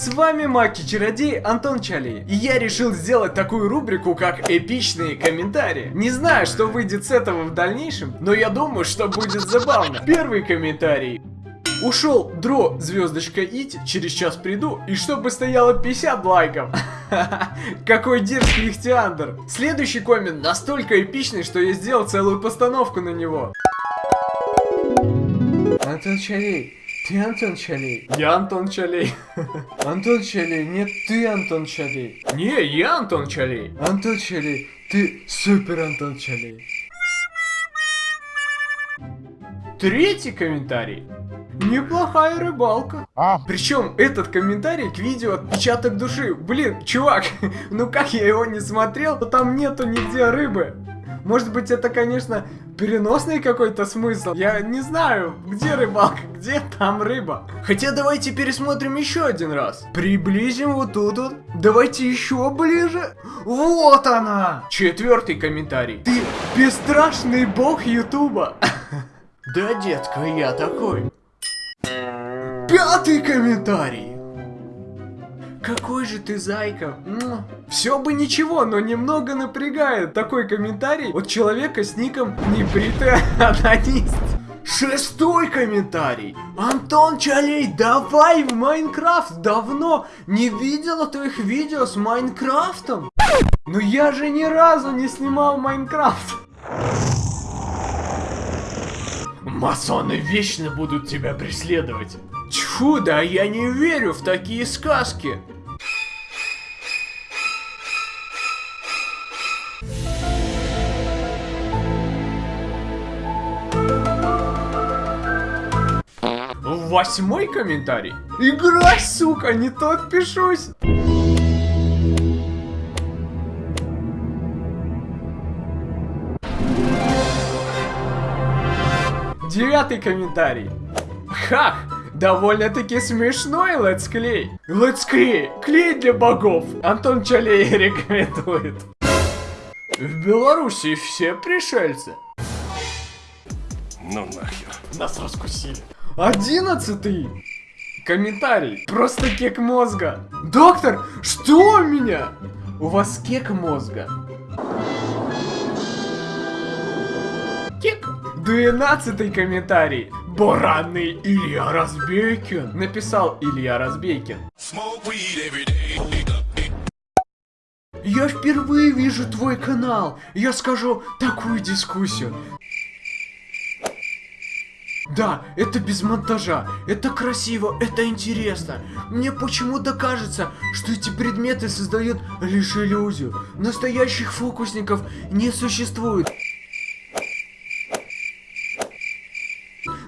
С вами Маки-чародей Антон Чалей. И я решил сделать такую рубрику, как эпичные комментарии. Не знаю, что выйдет с этого в дальнейшем, но я думаю, что будет забавно. Первый комментарий. Ушел дро звездочка ить, через час приду, и чтобы стояло 50 лайков. Какой дерзкий ихтиандр. Следующий коммент настолько эпичный, что я сделал целую постановку на него. Антон Чалей, ты Антон Чалей? Я Антон Чалей. Антон Чалей, нет, ты Антон Чалей. Не, я Антон Чалей. Антон Чалей, ты супер Антон Чалей. Третий комментарий. Неплохая рыбалка. А, Причем этот комментарий к видео отпечаток души. Блин, чувак, ну как я его не смотрел, то там нету нигде рыбы. Может быть это, конечно, переносный какой-то смысл. Я не знаю, где рыбалка, где там рыба. Хотя давайте пересмотрим еще один раз. Приблизим вот тут вот. Давайте еще ближе. Вот она. Четвертый комментарий. Ты бесстрашный бог Ютуба. Да, детка, я такой. Пятый комментарий. Какой же ты зайка. Все бы ничего, но немного напрягает такой комментарий от человека с ником Небритый онанист. Шестой комментарий. Антон Чалей, давай в Minecraft. Давно не видела твоих видео с Майнкрафтом. Но я же ни разу не снимал Minecraft. Масоны вечно будут тебя преследовать. Тьфу, да я не верю в такие сказки. Восьмой комментарий. Игра, сука, не то отпишусь. Девятый комментарий. Хах, довольно-таки смешной летсклей. Летсклей, клей для богов. Антон Чалей рекомендует. В Беларуси все пришельцы. ну нахер. Нас раскусили. Одиннадцатый. Комментарий. Просто кек мозга. Доктор, что у меня? У вас кек мозга. Кек. Двенадцатый комментарий. Баранный Илья Разбейкин. Написал Илья Разбейкин. Я впервые вижу твой канал. Я скажу такую дискуссию. Да, это без монтажа, это красиво, это интересно. Мне почему-то кажется, что эти предметы создают лишь иллюзию. Настоящих фокусников не существует.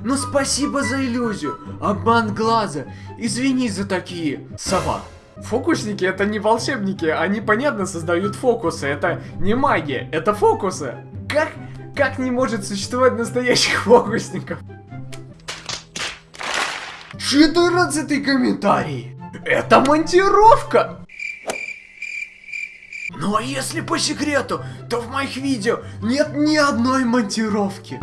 Но спасибо за иллюзию. Обман глаза. Извини за такие. Сова. Фокусники это не волшебники, они понятно создают фокусы, это не магия, это фокусы. Как, как не может существовать настоящих фокусников? 14 комментарий. Это монтировка. Ну а если по секрету, то в моих видео нет ни одной монтировки.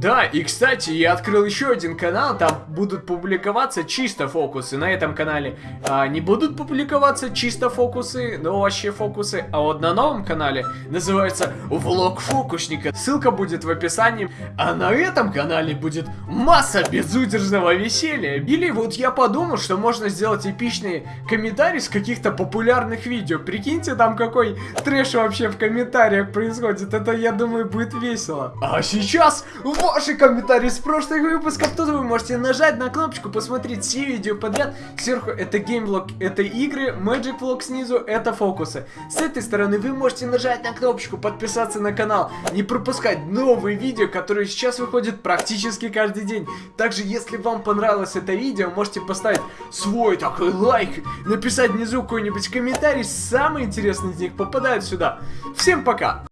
Да, и кстати, я открыл еще один канал, там будут публиковаться чисто фокусы. На этом канале а, не будут публиковаться чисто фокусы, но вообще фокусы. А вот на новом канале называется Влог фокусника. Ссылка будет в описании. А на этом канале будет масса безудержного веселья. Или вот я подумал, что можно сделать эпичные комментарии с каких-то популярных видео. Прикиньте, там какой трэш вообще в комментариях происходит. Это, я думаю, будет весело. А сейчас ваши комментарии с прошлых выпусков. Тут вы можете нажать на кнопочку, посмотреть все видео подряд. Сверху это геймблог, это игры, Magic Vlog снизу это фокусы. С этой стороны вы можете нажать на кнопочку, подписаться на канал, не пропускать новые видео, которые сейчас выходят практически каждый день. Также, если вам понравилось это видео, можете поставить свой такой лайк, написать внизу какой-нибудь комментарий, самые интересные из них попадают сюда. Всем пока!